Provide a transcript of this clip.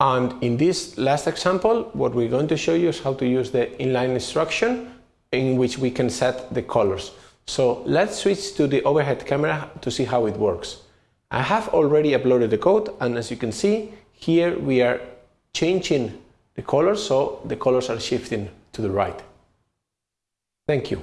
And in this last example, what we're going to show you is how to use the inline instruction in which we can set the colors. So let's switch to the overhead camera to see how it works. I have already uploaded the code and as you can see, here we are changing the colors, so the colors are shifting to the right. Thank you.